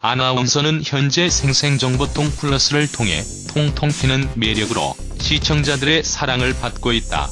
아나운서는 현재 생생정보통 플러스를 통해 통통 튀는 매력으로 시청자들의 사랑을 받고 있다.